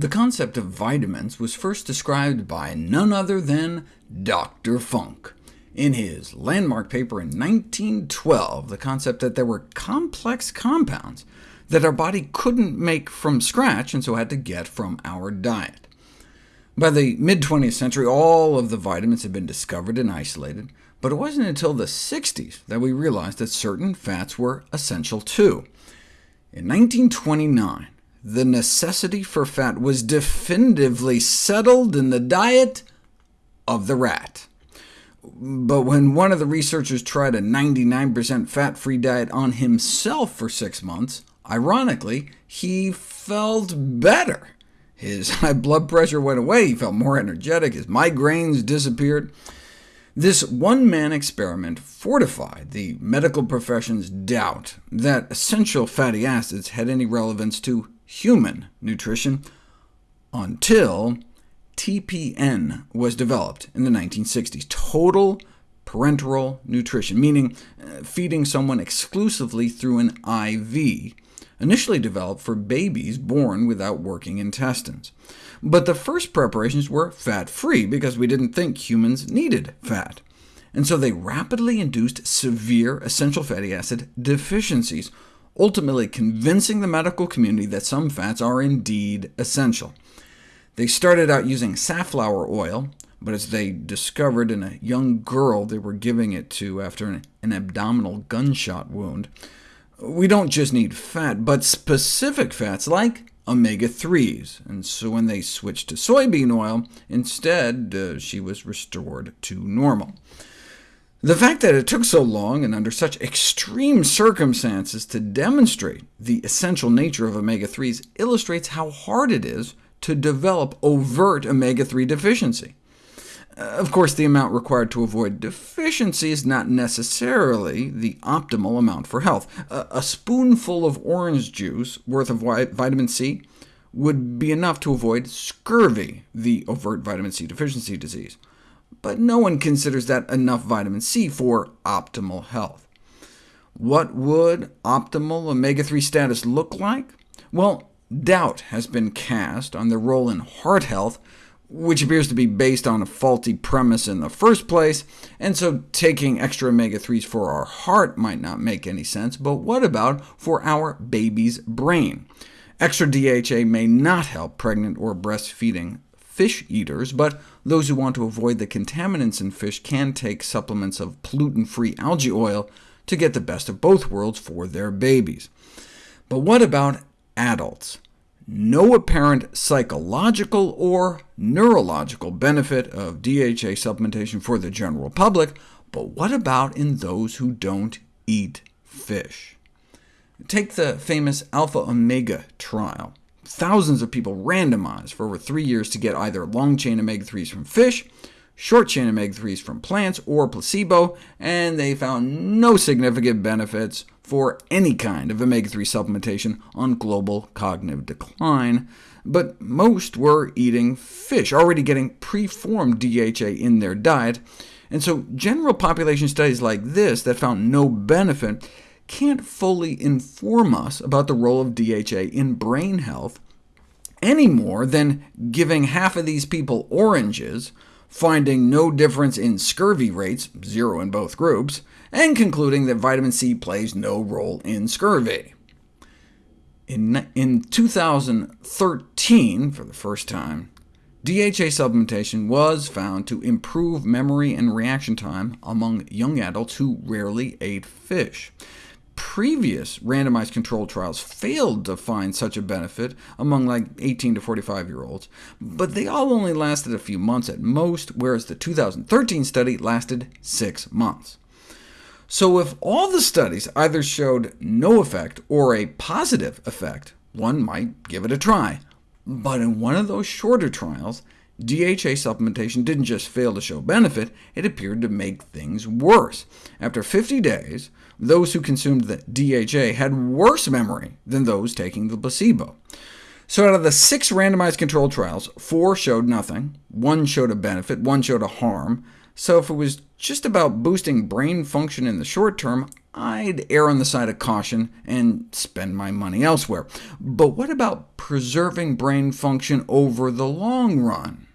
The concept of vitamins was first described by none other than Dr. Funk. In his landmark paper in 1912, the concept that there were complex compounds that our body couldn't make from scratch, and so had to get from our diet. By the mid-20th century, all of the vitamins had been discovered and isolated, but it wasn't until the 60s that we realized that certain fats were essential too. In 1929, the necessity for fat was definitively settled in the diet of the rat. But when one of the researchers tried a 99% fat-free diet on himself for six months, ironically, he felt better. His high blood pressure went away, he felt more energetic, his migraines disappeared. This one-man experiment fortified the medical profession's doubt that essential fatty acids had any relevance to human nutrition, until TPN was developed in the 1960s, total parenteral nutrition, meaning uh, feeding someone exclusively through an IV, initially developed for babies born without working intestines. But the first preparations were fat-free, because we didn't think humans needed fat. And so they rapidly induced severe essential fatty acid deficiencies, ultimately convincing the medical community that some fats are indeed essential. They started out using safflower oil, but as they discovered in a young girl they were giving it to after an, an abdominal gunshot wound, we don't just need fat, but specific fats like omega-3s, and so when they switched to soybean oil, instead uh, she was restored to normal. The fact that it took so long and under such extreme circumstances to demonstrate the essential nature of omega-3s illustrates how hard it is to develop overt omega-3 deficiency. Uh, of course, the amount required to avoid deficiency is not necessarily the optimal amount for health. A, spoonful of orange juice worth of vitamin C would be enough to avoid scurvy, the overt vitamin C deficiency disease. But no one considers that enough vitamin C for optimal health. What would optimal omega-3 status look like? Well, doubt has been cast on their role in heart health, which appears to be based on a faulty premise in the first place, and so taking extra omega-3s for our heart might not make any sense, but what about for our baby's brain? Extra DHA may not help pregnant or breastfeeding fish eaters, but those who want to avoid the contaminants in fish can take supplements of pollutant-free algae oil to get the best of both worlds for their babies. But what about adults? no apparent psychological or neurological benefit of DHA supplementation for the general public, but what about in those who don't eat fish? Take the famous alpha-omega trial. Thousands of people randomized for over three years to get either long-chain omega-3s from fish, short-chain omega-3s from plants, or placebo, and they found no significant benefits for any kind of omega-3 supplementation on global cognitive decline, but most were eating fish, already getting preformed DHA in their diet, and so general population studies like this that found no benefit can't fully inform us about the role of DHA in brain health, any more than giving half of these people oranges, finding no difference in scurvy rates, zero in both groups, and concluding that vitamin C plays no role in scurvy. In, in 2013, for the first time, DHA supplementation was found to improve memory and reaction time among young adults who rarely ate fish. Previous randomized controlled trials failed to find such a benefit among like 18 to 45-year-olds, but they all only lasted a few months at most, whereas the 2013 study lasted six months. So if all the studies either showed no effect or a positive effect, one might give it a try. But in one of those shorter trials, DHA supplementation didn't just fail to show benefit, it appeared to make things worse. After 50 days, those who consumed the DHA had worse memory than those taking the placebo. So out of the six randomized controlled trials, four showed nothing, one showed a benefit, one showed a harm, so if it was just about boosting brain function in the short term, I'd err on the side of caution and spend my money elsewhere. But what about preserving brain function over the long run?